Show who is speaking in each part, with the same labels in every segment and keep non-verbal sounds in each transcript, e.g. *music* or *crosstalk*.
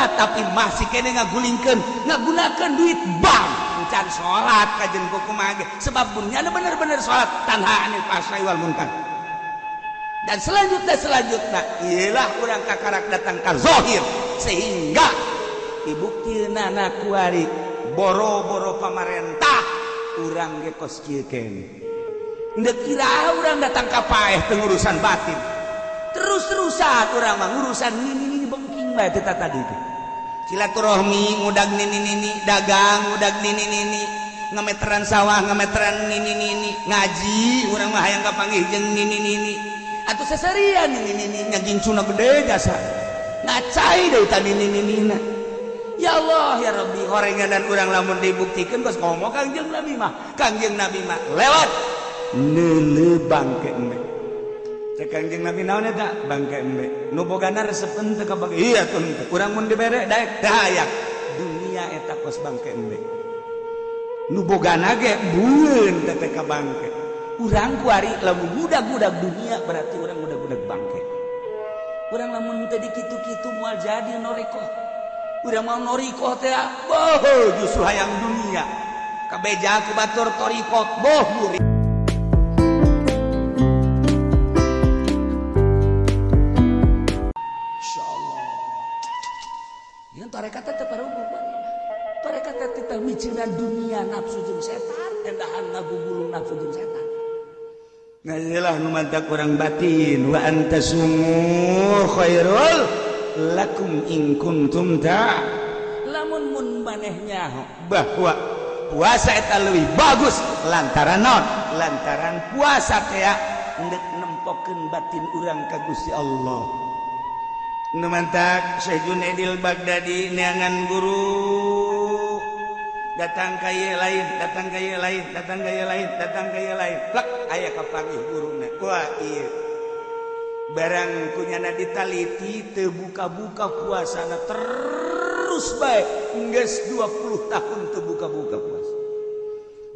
Speaker 1: salat tapi masih kene ngagulingkan ngagunakan duit bank. Can salat kajen buku mage. Sebab bunnya bener-bener salat tanha anil pasai wal munkar. Dan selanjutnya selanjutnya ialah kurang kakarak datang ke zohir. Sehingga dibukti nana kuari boro-boro pamarentah urang gekos kieu Nggak kira orang datang ke paeh pengurusan batin. Terus-terusan orang mah urusan ini ini bengking teh tadi itu silaturahmi ngudag nini nini dagang ngudag nini nini ngemeteran sawah ngemeteran nini nini ngaji urang mah hayang kapanggih jeung nini nini. Atuh seserian nini nini nyagincuna gede jasa. Ngacai deui tadi nini nini Ya Allah ya Rabbi horengan dan urang lamun dibuktikan geus ngomong Kangjeng Nabi mah Kangjeng Nabi mah lewat. Neulebang bangke eme tekanjeng nabi naon eta? Bangke embe. Nu bogana resepen teu kabagi. Iya tun urang mun dibere daek. Dayak dunia eta kos bangke embe. Nu bogana ge bueun teh teh bangke urang kuari lamun budak-budak dunia berarti urang budak-budak bangke. Urang lamun teu dikitu-kitu moal jadi norikoh. Urang mau norikoh teh boh justru hayang dunia. Kabeja ku batur torikot boh murid. Nah iyalah nu mantak urang batin. Wa anta khairul lakum in kuntum ta. Lamun mun maneh nyaho. Bahwa puasa eta leuwih bagus lantaran non lantaran puasa teh endek nempokeun batin urang ka Gusti Allah. Numantak Syekh Junaidil Baghdadi neangan guru. datang kay lain datang kay lain datang gaya lain datang kay lain. Plak aya kapangih burung Wah iya. barang kunyana ditaliti terbuka-buka puasana terus baik. Enggas 20 tahun terbuka-buka puasa.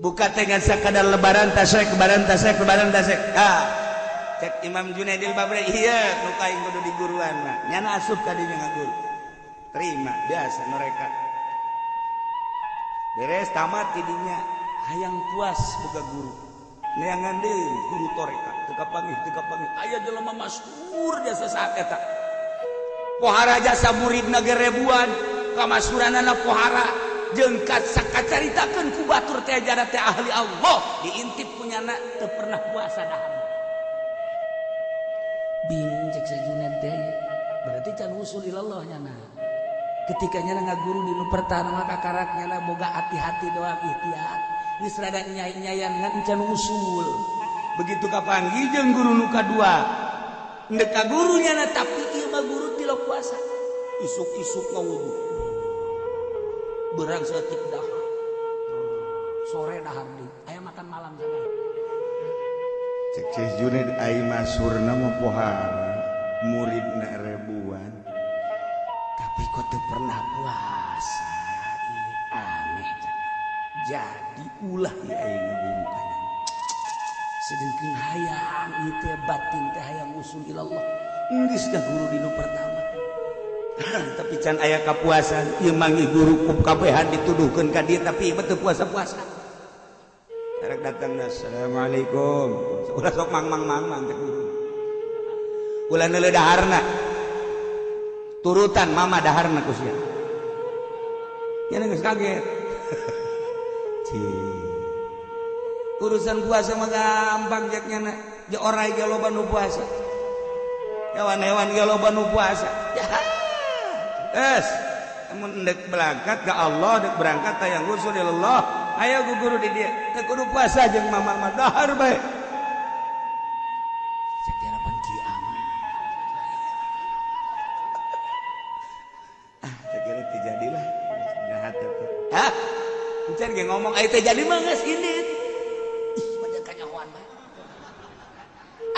Speaker 1: Buka dengan sekadar lebaran tasek lebaran tasek lebaran tasek ah cek Imam Junaidil Babri iya muka yang kudu di guruan mah nyana asup tadi dengan guru. Terima biasa mereka. beres tamat jadinya. Hayang puas buka guru. Neangan deh guru toreka. Teka pangih teka pangih ayah jelema mastur jasa saat eta. Pohara jasa murid nagarebuan kamasuranana pohara. Jengkat sakacaritakan ku batur teh jara teh ahli Allah. Diintip punya nak teu pernah puasa dahar bingung cek sajuna daya berarti can usul ilallah nyana. ketikanya nggak guru di lu pertama kakaraknya lah boga hati-hati doa ikhtiar. Geus rada nyai-nyaian ngan usul. Begitu kapanggih jeung guru nu kadua endek ka gurunya na tapi ieu mah guru tilo kuasa. Isuk-isuk ngawudu berang setik dah sore dahar di aya makan malam sana. Cek cek Junid ai masurna mah pohara murid na rebu. kutu pernah puasa aneh jadi ulah ya ngebungkan sedangkan hayang itu batin teh hayang usul ilallah. Ini sudah guru dino pertama. *laughs* Tapi can ayah kapuasan imangi guru kup kabehan dituduhkan ke dia tapi betul puasa-puasa. Tarik datang Assalamualaikum. Ulah sok mang mang mang mang Ulah neledaharna turutan mama dahar kusia. ya geus kaget. *laughs* Urusan puasa mah gampang jaknya na ya orai ge loba nu puasa. Hewan-hewan ge loba nu puasa. Ya. Es. Mun dek berangkat ke Allah dek berangkat tayang usul Allah. Ayo guru di dia. Kudu puasa jeung mama mah dahar bae. Encan ge ngomong ayo teh jadi mah geus indit. Ih, pada kanyahoan mah.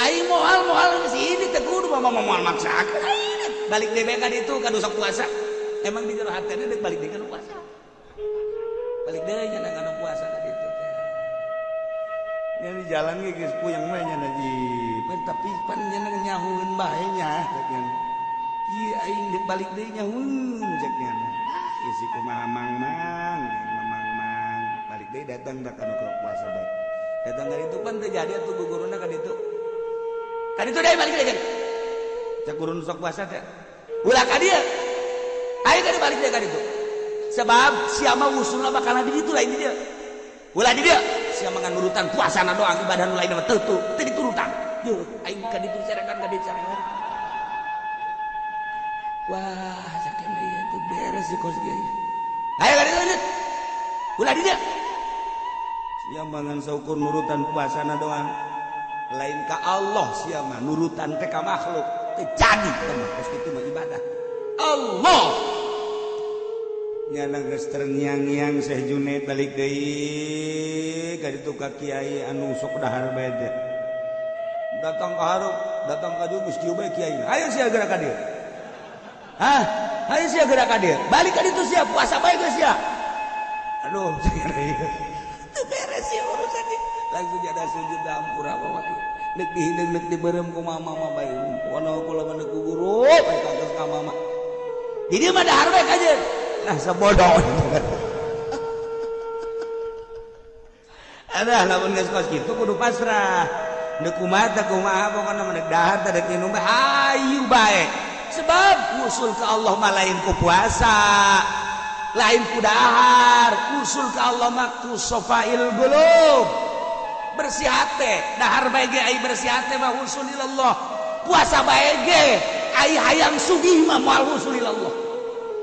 Speaker 1: Aing moal moal geus ini teh kudu mah moal maksakeun. Balik deui ka ditu ka dosok puasa. Emang di jero hatena deuk balik deui ka puasa. Balik deui nya kana puasa ka ditu teh. Nya di jalan ge geus puyeng mah nya di pan tapi pan nya nyahueun bae nya Ieu aing balik deui nyahueun cek nya. Isi kumaha mang mang, mang balik deh datang tak puasa baik datang dari itu kan terjadi atau guru kan itu? Kan itu dari balik aja cek guru sok puasa teh ulah ka dia? Ayo kan balik dia kan itu. Sebab siapa usulnya bakal di itu lain dia. Ulah di dia. Siapa ngan urutan puasa doang ibadah lain nama tertu itu diturutan yuk ayo kan itu cerahkan kan itu wah sakit itu beres di kos gaya ayo kan itu ulah di dia. yang mangan saukur nurutan puasana doang lain ke Allah siapa nurutan teka makhluk. Terjadi teman pasti itu ibadah. Allah! Nyana geus terngiang-ngiang Syekh Junaid balik deui ka ditu ka kiai anu sok dahar bae datang ke harup datang ka dieu geus kieu bae kiai ayo sia gerak ka dieu hah? Ayo sia gerak ka dieu balik ka ditu sia puasa bae geus sia. Aduh *laughs* sia. Langsung jadi sujud dampur apa wae. Nek dihideng nek diberem ku mama mama bae. Kono kula mana ku guru, bae kados ka mama. Di dia mah dahar aja. Nah, sebodoh. *laughs* Ada lamun geus kos kitu kudu pasrah. Nek kumaha kumaha pokona mah dahar teh dek minum ayu bae sebab usul ke Allah malainku puasa lain kudahar usul ke Allah maktu sofail belum bersih dahar baik Allah puasa baik ayaang Sugi Allah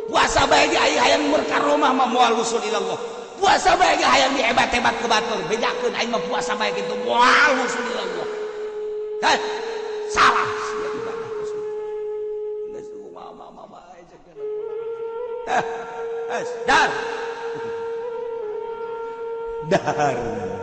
Speaker 1: puasa baik ayaang murkaromah Allah puasa baik hayang dihebat-hebat ke batur bedakan aing mah puasa baik itu Allah. kan salah Dar. Dar.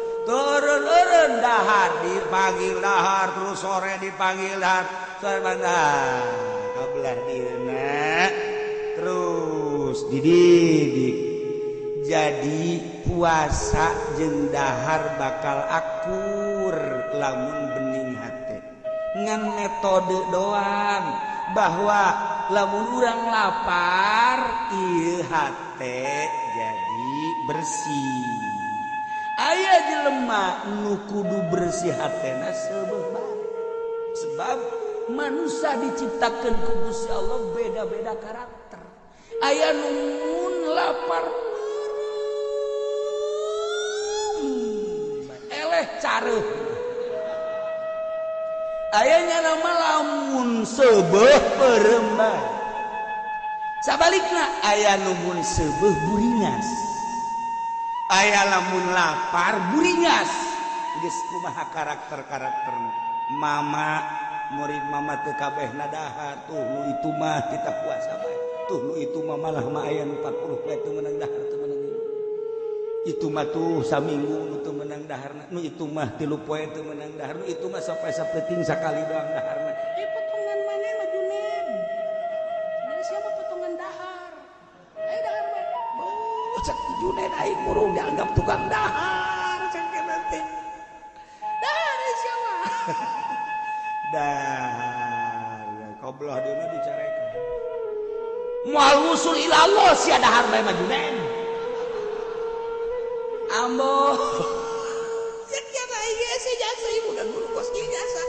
Speaker 1: turun turun dahar dipanggil dahar terus sore dipanggil dahar. Sore mana kabelah dina terus dididik. Jadi puasa jeung dahar bakal akur lamun bening hati. Ngan metode doang bahwa orang lapar IHT jadi bersih ayah kudu bersih bersihhati sebab. Manusia diciptakan kubus Allah beda-beda karakter. Ayaah numun lapar. Eleh cara ayahnya nama lamun sebuah perembang sabalik ayah numun sebuah buringas. aya lamun lapar buringas geus kumaha karakter-karakter mama murid mama teu kabeh nadahar tuh itu mah kita puasa tuh nu itu mah malah mah aya 40 itu menang dahar teu menang itu mah tuh saminggu itu menang dahar nu itu mah tilu poe itu menang dahar nu itu mah sampai sapeting sakali doang dahar guru dianggap tukang dahar nanti.
Speaker 2: Dahar siapa? *laughs*
Speaker 1: Dahar kobloh dulu dicarekan mual usul ilallah si dahar bae majunen ambo. *laughs* Siapa iya sih jasa ibu dan guru kos jasa.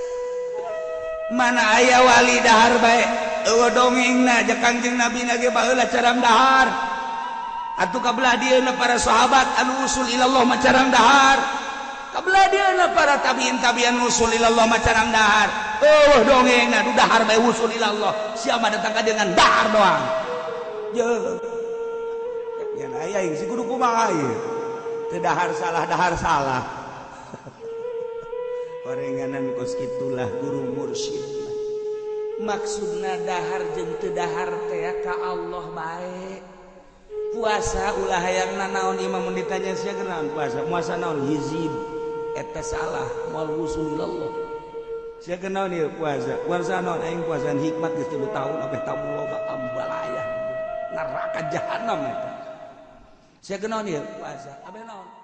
Speaker 1: Mana ayah wali dahar baik Ewa dongeng na jakang jeng nabi nage baheula carang dahar. Atuh kabelah dieuna para sahabat anu usul ilallah macarang dahar. Kabelah dieuna para tabiin tabiin usul ilallah macarang dahar. Eueuh dongengna du dahar bae usul ilallah. Siapa datang dengan dahar doang. Jeung yen aya aing si kudu kumaha ieu? Teu dahar salah dahar salah. *laughs* Parenganan kos kitulah guru mursyid. Maksudna dahar jeung teu dahar teh ka Allah baik. puasa ulah yang na naon imam ditanya sia kenal puasa. Puasa naon? Hizib. Eta salah mal wusul ilallah. Sia nih ieu puasa? Puasa naon? Aing puasa hikmat geus 3 tahun abeh tamu loba ambalaya. Neraka jahanam eta. Sia kenal ieu puasa? Abeh naon?